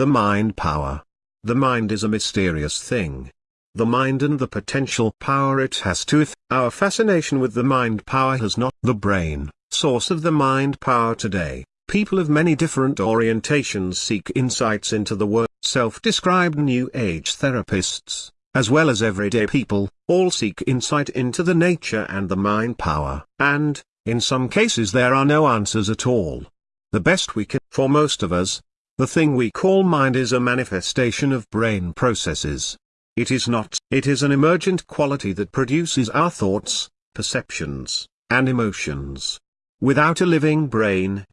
The mind power. The mind is a mysterious thing. The mind and the potential power it has to if our fascination with the mind power has not the brain, source of the mind power today. People of many different orientations seek insights into the world. Self-described New Age therapists, as well as everyday people, all seek insight into the nature and the mind power. And, in some cases there are no answers at all. The best we can, for most of us, the thing we call mind is a manifestation of brain processes. It is not. It is an emergent quality that produces our thoughts, perceptions, and emotions. Without a living brain,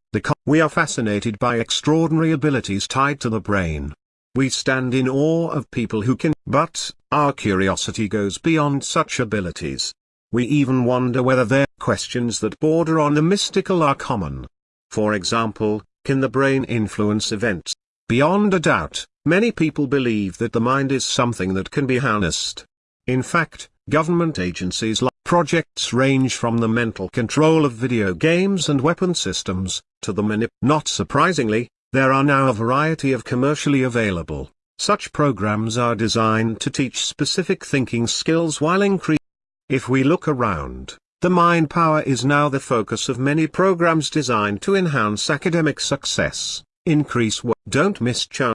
we are fascinated by extraordinary abilities tied to the brain. We stand in awe of people who can, but, our curiosity goes beyond such abilities. We even wonder whether their questions that border on the mystical are common. For example, can the brain influence events? Beyond a doubt, many people believe that the mind is something that can be harnessed. In fact, government agencies like projects range from the mental control of video games and weapon systems, to the manip. Not surprisingly, there are now a variety of commercially available. Such programs are designed to teach specific thinking skills while increasing. If we look around, the mind power is now the focus of many programs designed to enhance academic success, increase work. Don't miss chance.